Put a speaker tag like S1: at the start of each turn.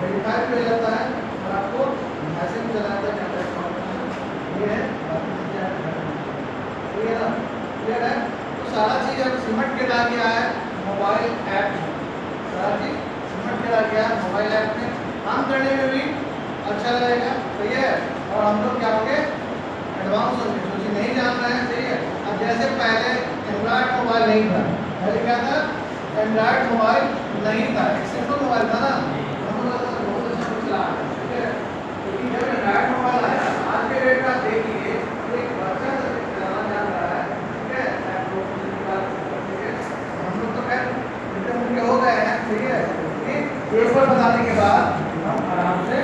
S1: Five मिल जाता है, और आपको ऐसे भी चलाता है। ये है ठीक ना क्लियर है? तो सारा चीज़ अब सिमट के ला गया है मोबाइल ऐप सारा चीज़ सिमट के ला गया है मोबाइल ऐप में। काम करने में भी अच्छा रहेगा सही है। और हम लोग क्या होंगे एडवांस होंगे। जो चीज़ नहीं जान रहे हैं, सही है। अब जैसे पहले एंड्रॉयड मोबाइल नहीं था, पहले क्या था? एंड्रॉयड मोबाइल नहीं था। एक सिंपल मोबाइल था ना। पेपर बताने के बाद हम आराम से